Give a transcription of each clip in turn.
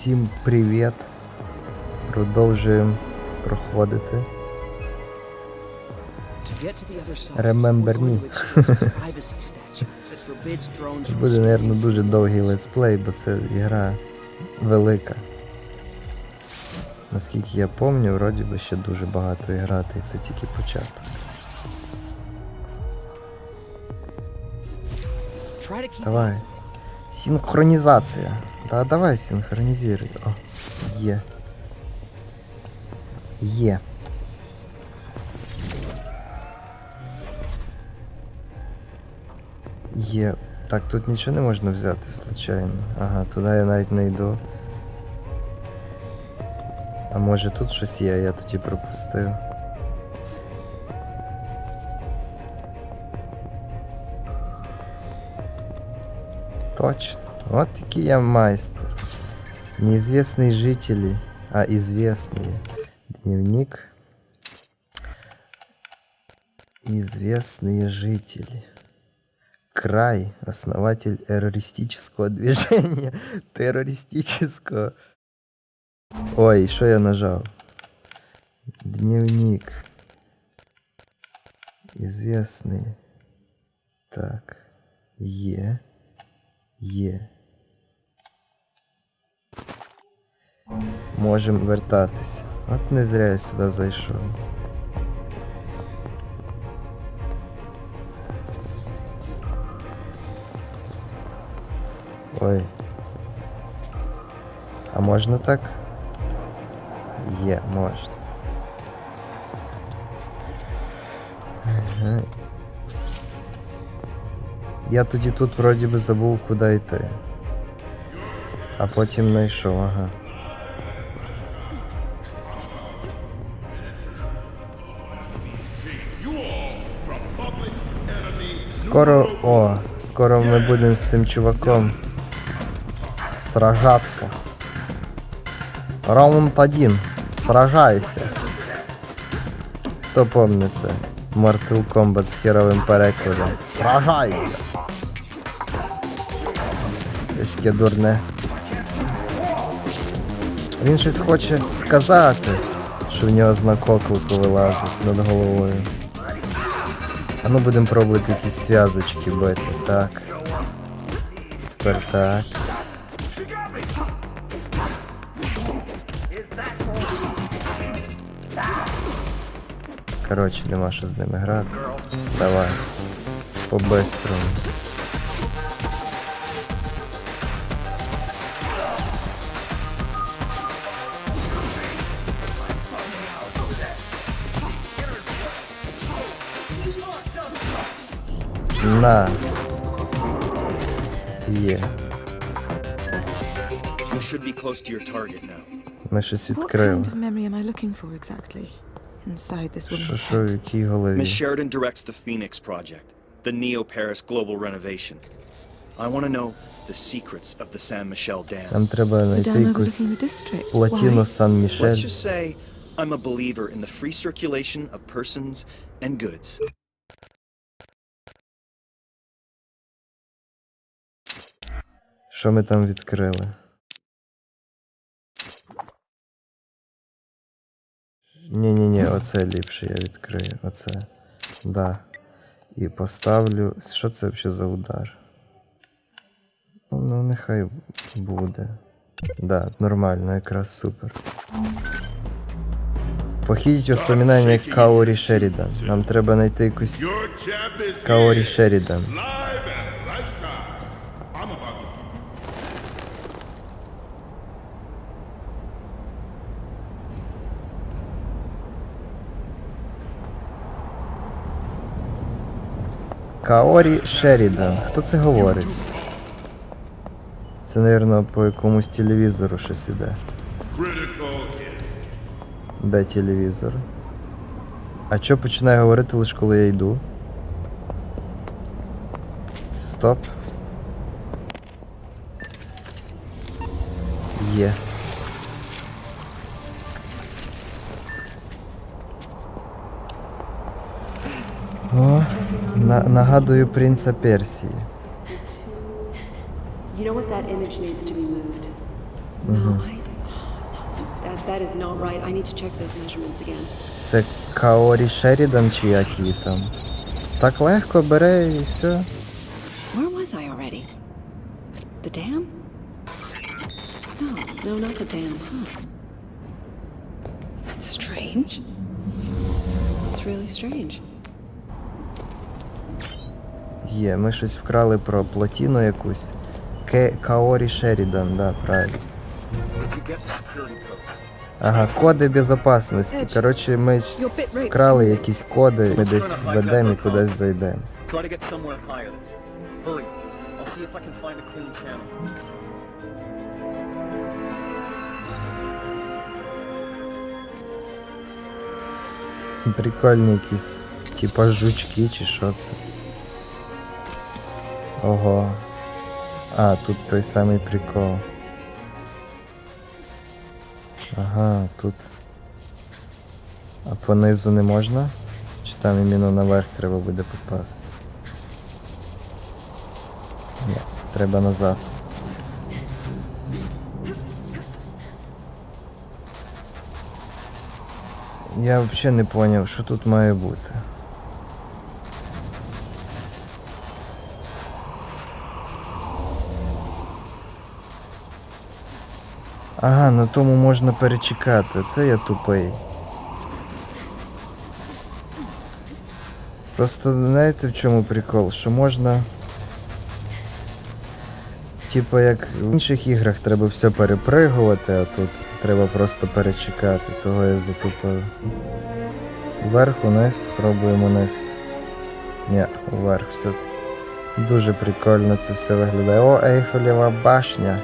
Всім привіт. Продовжуємо проходити. Remember me. Це буде, мабуть, дуже довгий летсплей, бо це ігра велика. Наскільки я пам'ятаю, вроді би ще дуже багато грати, і це тільки початок. Давай. Синхронізація. Да, давай синхронізируй. О, є. Є. Є. Так, тут нічого не можна взяти, случайно. Ага, туди я навіть не йду. А може тут щось є, я тоді пропустив. Точно. Вот такий я майстер. Неизвестные жители, а известные. Дневник. Известные жители. Край. Основатель террористического движения. Террористического. Ой, что я нажал? Дневник. Известные. Так. Е. Є. Можемо вертатися. От не зря я сюди зайшов. Ой. А можна так? Є, можна. Я тоді тут вроді би забув куди йти. А потім знайшов, ага. Скоро, о, скоро ми будемо з цим чуваком сражатися. Раунд 1. Сражайся. Хто помнить це? Mortal Kombat з херовим перекладом. Сражайся! Таке дурне. Він щось хоче сказати, що в нього знак оклику вилазить над головою. А ну будемо пробувати якісь зв'язочки бити. Так. Тепер так. Коротше, нема що з ними грати. Давай. По-бистрому. target now. Ми щось What відкрили. kind of memory am I looking for exactly? Inside this Що, woman's що, в head. якій голові? Miss Sheridan directs the Phoenix Project, the Neo Paris global renovation. I want to know the secrets of the San Michel Dam. Нам треба The знайти dam якусь overlooking the district. плотину Why? Сан-Мішель. Let's just say I'm a believer in the free circulation of persons and goods. Що ми там відкрили? Ні-ні-ні, оце ліпше я відкрию. Оце. Да. І поставлю. Що це взагалі за удар? Ну, ну нехай буде. Да, нормально, якраз супер. Похідіть воспоминання Каорі Шерідан. Нам треба знайти якусь Каорі Шерідан. live and lifestyle. I'm about to give you Каорі Шерідан. Хто це говорить? Це, мабуть, по якомусь телевізору щось іде. Де телевізор? А чо починає говорити лише коли я йду? Стоп. Є. О, на, нагадую принца Персії. You know what? That image needs to be moved. No, I That is not right. I need to check those measurements again. Це Каорі Шерідан чи як її там. Так легко бере і все. Where was I already? The dam? No, no, not the dam, huh? That's strange. It's really strange. Є, ми щось вкрали про плотіну якусь. Ке Каорі Шерідан, да, правильно. Ага, коди безопасності. Коротше, ми вкрали якісь коди, ми десь введемо і кудись зайдемо. Прикольні якісь, типа жучки чи що це. Ого. А, тут той самий прикол. Ага, тут. А понизу не можна? Чи там іменно наверх треба буде попасти? Ні, треба назад. Я взагалі не зрозумів, що тут має бути. Ага, на тому можна перечекати. Це я тупий. Просто знаєте в чому прикол? Що можна. Типа як в інших іграх треба все перепригувати, а тут треба просто перечекати, того я затупив. Вверх, униз, пробуємо вниз. Ні, вверх все. Дуже прикольно це все виглядає. О, Ейфелєва башня.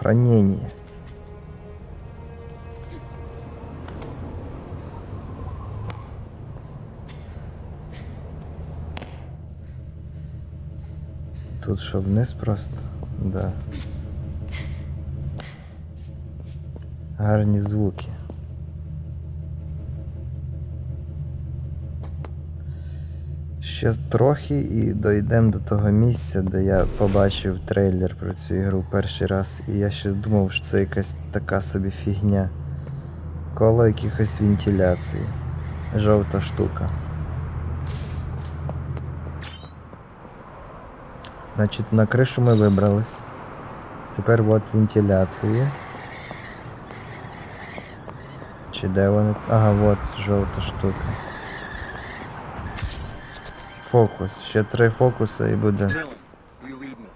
Сохранение. Тут що вниз просто? Да. Гарні звуки. Ще трохи і дійдемо до того місця, де я побачив трейлер про цю ігру перший раз, і я ще думав, що це якась така собі фігня. Коло якихось вентиляцій. Жовта штука. Значить, на кришу ми вибрались. Тепер от вентиляції. Чи де вони? Ага, от жовта штука. Фокус. Ще три фокуси і буде. Nilin, you read me.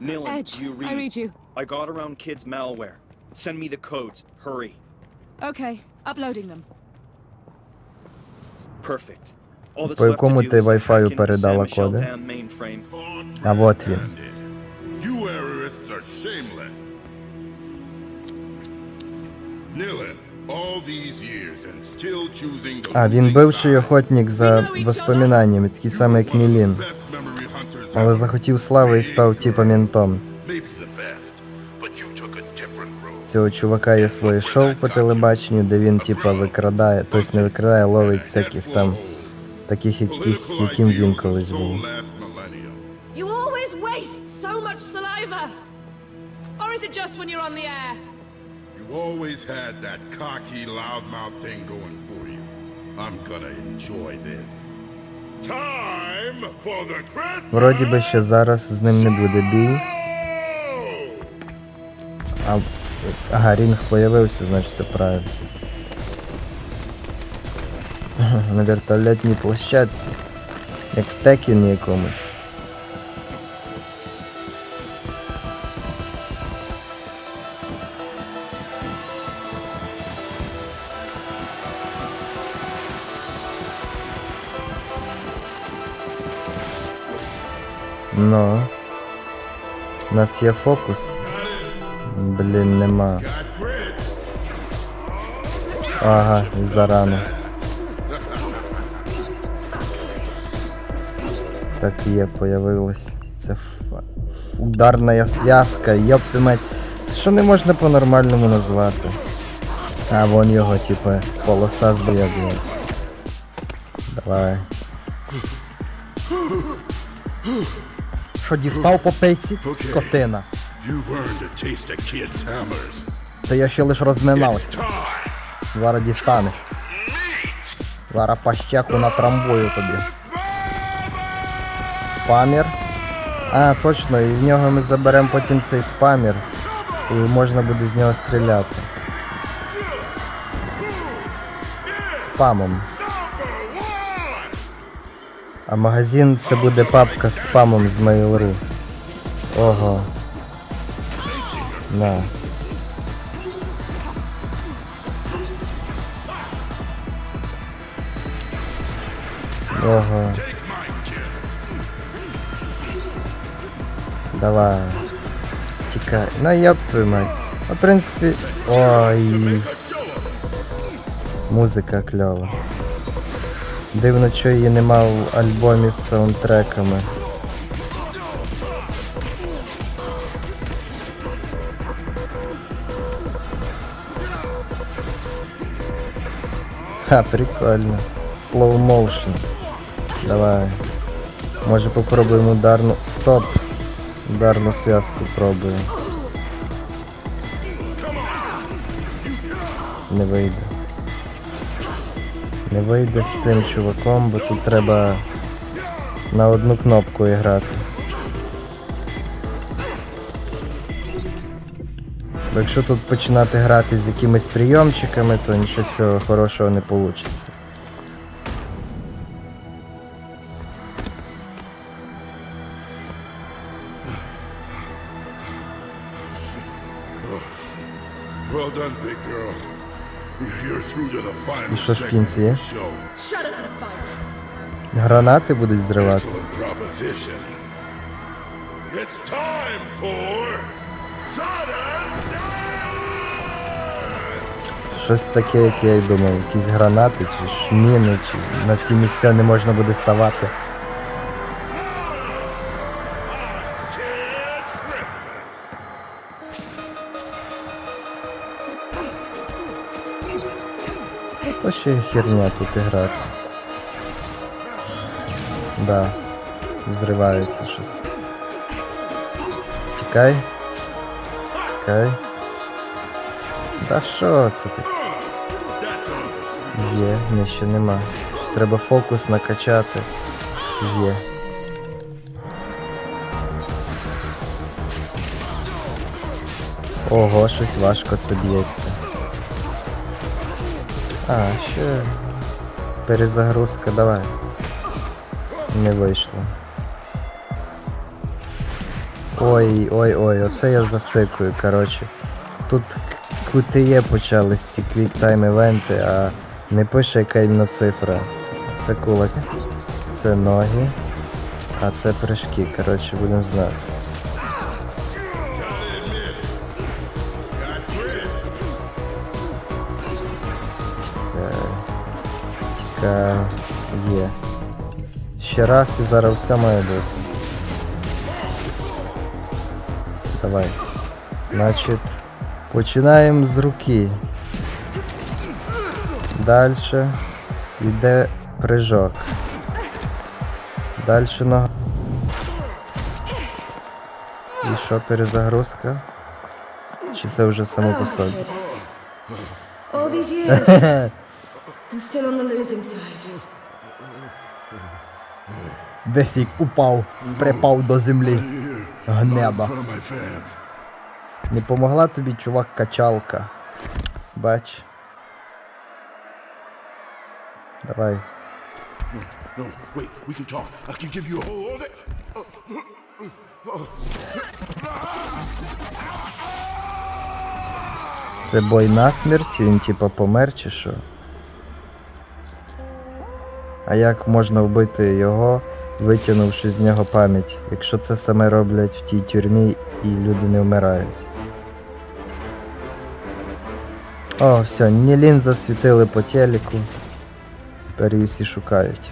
Nilin, Edge, you read. I read you. I got around kids' malware. Send me the codes. Hurry. Okay, uploading them. Perfect. All that's По left to якому do ти is to Wi-Fi hack into the передала San Michelle коди? Dam mainframe. А вот він. You terrorists are shameless. Nilin, all А, він бивший охотник за воспоминаннями, такий самий як Мілін. Але захотів слави і став типа ментом. Цього чувака є своє шоу по телебаченню, де він типа викрадає, тобто не викрадає, ловить всяких там таких, яких, яким він колись був. You always waste so much saliva! Or is it just when you're on the air? You always had that cocky, loudmouth thing going for you. I'm gonna enjoy this. Time for the Christmas! Вроді би ще зараз з ним не буде бій. А, ага, рінг появився, значить все правильно. На вертольотній площадці. Як в Текіні якомусь. Ну. У нас є фокус. Блін, нема. Ага, зарано. Так є, появилось. Це ф- ударна зв'язка, йопти мать. Що не можна по-нормальному назвати? А, вон його, типа, полоса зб'єднує. Давай. Що дістав по пейці? Скотина. Це я ще лиш розминався. Зараз дістанеш. Зараз пащеку натрамбую тобі. Спамір. А, точно, і в нього ми заберемо потім цей спамір. І можна буде з нього стріляти. Спамом. А магазин це буде папка з спамом з Mail.ru. Ого. На. Ого. Давай. Тікай. Ну твою мать. Ну, в принципі. Ой. Музика кльова. Дивно, що її нема в альбомі з саундтреками. Ха, прикольно. Slow motion. Давай. Може попробуємо ударну. Стоп. Ударну зв'язку пробуємо. Не вийде. Не вийде з цим чуваком, бо тут треба на одну кнопку грати. Бо якщо тут починати грати з якимись прийомчиками, то нічого цього хорошого не вийде. Well done, big girl. Final що ж в кінці? Гранати будуть зриватися. It's time for sudden death! Щось таке, як я й думав, якісь гранати чи ж міни, чи на ті місця не можна буде ставати. То ще херня тут грати. Да. Взривається щось. Тікай. Тікай. Да що це таке? Є, ні, ще нема. Треба фокус накачати. Є. Ого, щось важко це б'ється. А, ще. Перезагрузка, давай. Не вийшло. Ой, ой, ой, оце я завтикую, коротше. Тут QTE почались ці QuickTime івенти, а не пише яка іменно цифра. Це кулак, це ноги, а це прыжки, коротше, будемо знати. Тікай, є. Ще раз і зараз все має бути. Давай. Значить, починаємо з руки. Дальше йде прыжок. Дальше нога. І що, перезагрузка? Чи це вже само по собі? And still on the losing side. Й упав, припав до землі. Гнеба. Не помогла тобі, чувак, качалка. Бач. Давай. Це бой на смерть, він типа помер чи що? А як можна вбити його, витягнувши з нього пам'ять, якщо це саме роблять в тій тюрмі і люди не вмирають? О, все, Нілін засвітили по телеку. Тепер її всі шукають.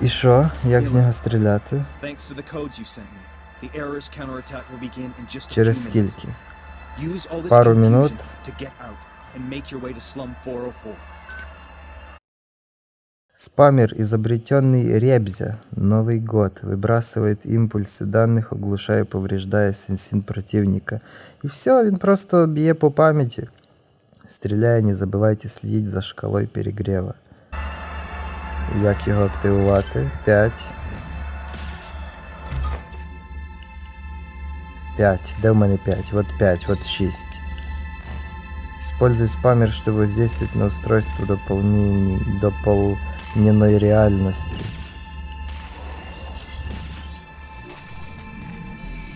І що? Як з нього стріляти? Thanks to the codes you sent me, The error's counterattack will begin in just a Через few minutes. скільки? Use all this Пару confusion минут. to get out and make your way to Slum 404. Спамер, изобретенный Ребзя. Новый год. Выбрасывает импульсы данных, оглушая, повреждая сенсин противника. І все, він просто б'є по пам'яті. Стріляє, не забувайте слідити за шкалою перегріва. Як його активувати? 5. 5. Де в мене 5? Вот 5, вот 6. Используй спамер, чтобы воздействовать на устройство дополнений, дополненной реальности.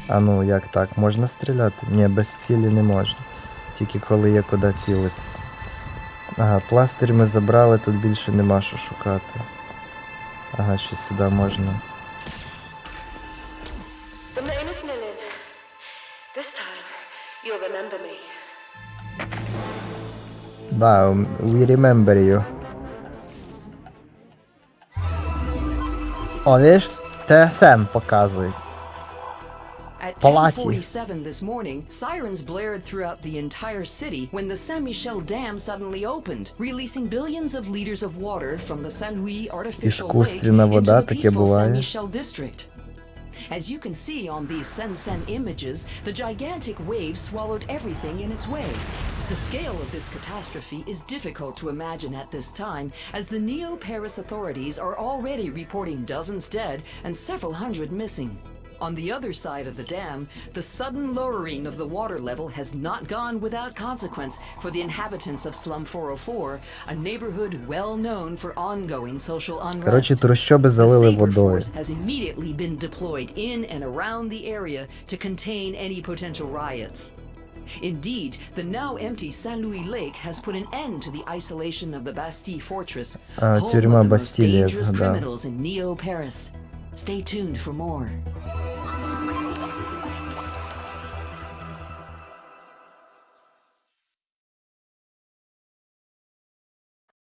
А ну, як так? Можна стріляти? Ні, без цілі не можна. Тільки коли є куди цілитись. Ага, пластир ми забрали, тут більше нема що шукати. Ага, ще сюди можна. Um, we remember you. O wiesz, TSM pokazuj. At 10:47 this morning, sirens blared throughout the entire city when the Saint-Michel Dam suddenly opened, releasing billions of liters of water from the Saint-Louis artificial lake into the peaceful Saint-Michel district. As you can see on these Sen-Sen images, the gigantic wave swallowed everything in its way. The scale of this catastrophe is difficult to imagine at this time, as the Neo-Paris authorities are already reporting dozens dead and several hundred missing. On the other side of the dam, the sudden lowering of the water level has not gone without consequence for the inhabitants of Slum 404, a neighborhood well known for ongoing social unrest. Коротше, трущоби The залили Saber водою. Force has immediately been deployed in and around the area to contain any potential riots. Indeed, the now empty Saint Louis Lake has put an end to the isolation of the Bastille Fortress, home of the most dangerous criminals in Neo Paris. Stay tuned for more.